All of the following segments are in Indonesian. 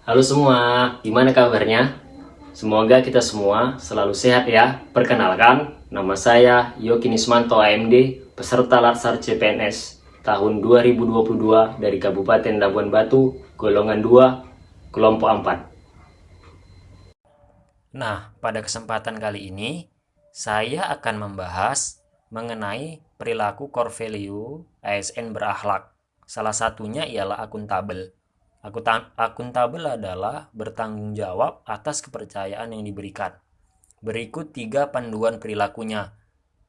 Halo semua, gimana kabarnya? Semoga kita semua selalu sehat ya. Perkenalkan, nama saya Yoki Nismanto AMD, peserta Latsar CPNS tahun 2022 dari Kabupaten Labuan Batu, golongan 2, kelompok 4. Nah, pada kesempatan kali ini, saya akan membahas mengenai perilaku core value ASN berakhlak. Salah satunya ialah akuntabel. Akuntabel adalah bertanggung jawab atas kepercayaan yang diberikan. Berikut tiga panduan perilakunya.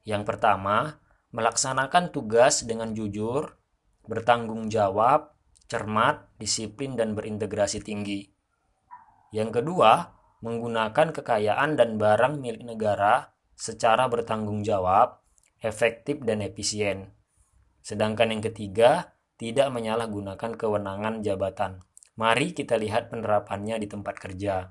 Yang pertama, melaksanakan tugas dengan jujur, bertanggung jawab, cermat, disiplin, dan berintegrasi tinggi. Yang kedua, menggunakan kekayaan dan barang milik negara secara bertanggung jawab, efektif, dan efisien. Sedangkan yang ketiga, tidak menyalahgunakan kewenangan jabatan. Mari kita lihat penerapannya di tempat kerja.